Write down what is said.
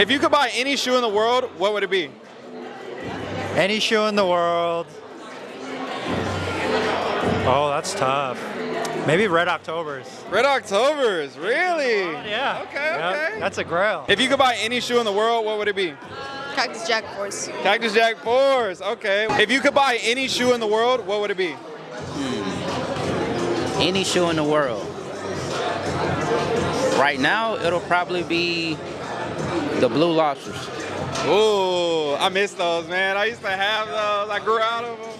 If you could buy any shoe in the world, what would it be? Any shoe in the world. Oh, that's tough. Maybe Red Octobers. Red Octobers, really? Yeah. Okay, Yeah, okay. That's a grail. If you could buy any shoe in the world, what would it be? Cactus Jack Force. Cactus Jack Force, okay. If you could buy any shoe in the world, what would it be? Any shoe in the world. Right now, it'll probably be the Blue Lobsters. Ooh, I miss those, man. I used to have those. I grew out of them.